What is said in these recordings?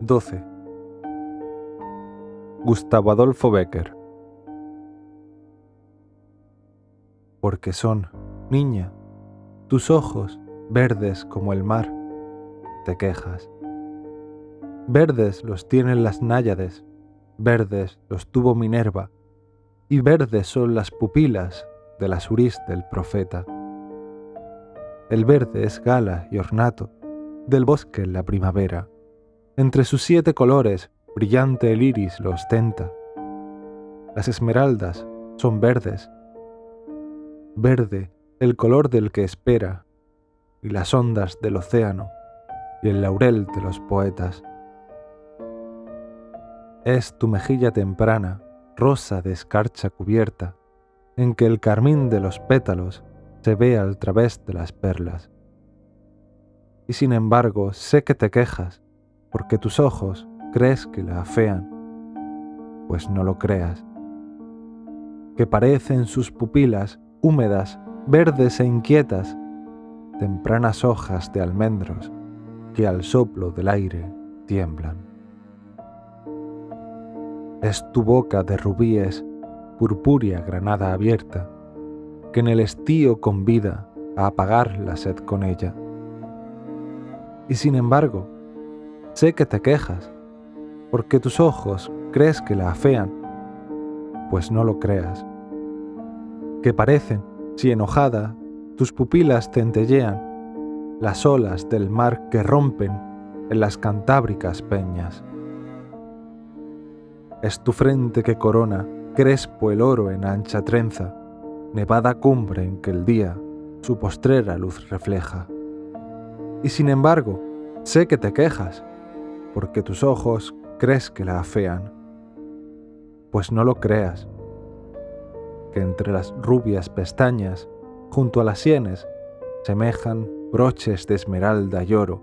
12. Gustavo Adolfo Becker. Porque son, niña, tus ojos verdes como el mar, te quejas. Verdes los tienen las náyades, verdes los tuvo Minerva, y verdes son las pupilas de la surís del profeta. El verde es gala y ornato del bosque en la primavera entre sus siete colores, brillante el iris lo ostenta. Las esmeraldas son verdes. Verde el color del que espera, y las ondas del océano, y el laurel de los poetas. Es tu mejilla temprana, rosa de escarcha cubierta, en que el carmín de los pétalos se ve al través de las perlas. Y sin embargo sé que te quejas, porque tus ojos crees que la afean, pues no lo creas, que parecen sus pupilas húmedas, verdes e inquietas, tempranas hojas de almendros que al soplo del aire tiemblan. Es tu boca de rubíes, purpúrea granada abierta, que en el estío convida a apagar la sed con ella. Y sin embargo, Sé que te quejas, porque tus ojos crees que la afean, pues no lo creas. Que parecen, si enojada, tus pupilas centellean, las olas del mar que rompen en las cantábricas peñas. Es tu frente que corona, crespo el oro en ancha trenza, nevada cumbre en que el día su postrera luz refleja. Y sin embargo, sé que te quejas, porque tus ojos crees que la afean. Pues no lo creas, que entre las rubias pestañas, junto a las sienes, semejan broches de esmeralda y oro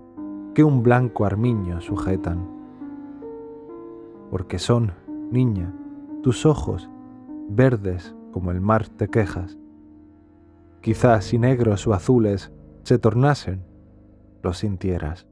que un blanco armiño sujetan. Porque son, niña, tus ojos verdes como el mar te quejas. Quizás si negros o azules se tornasen, lo sintieras.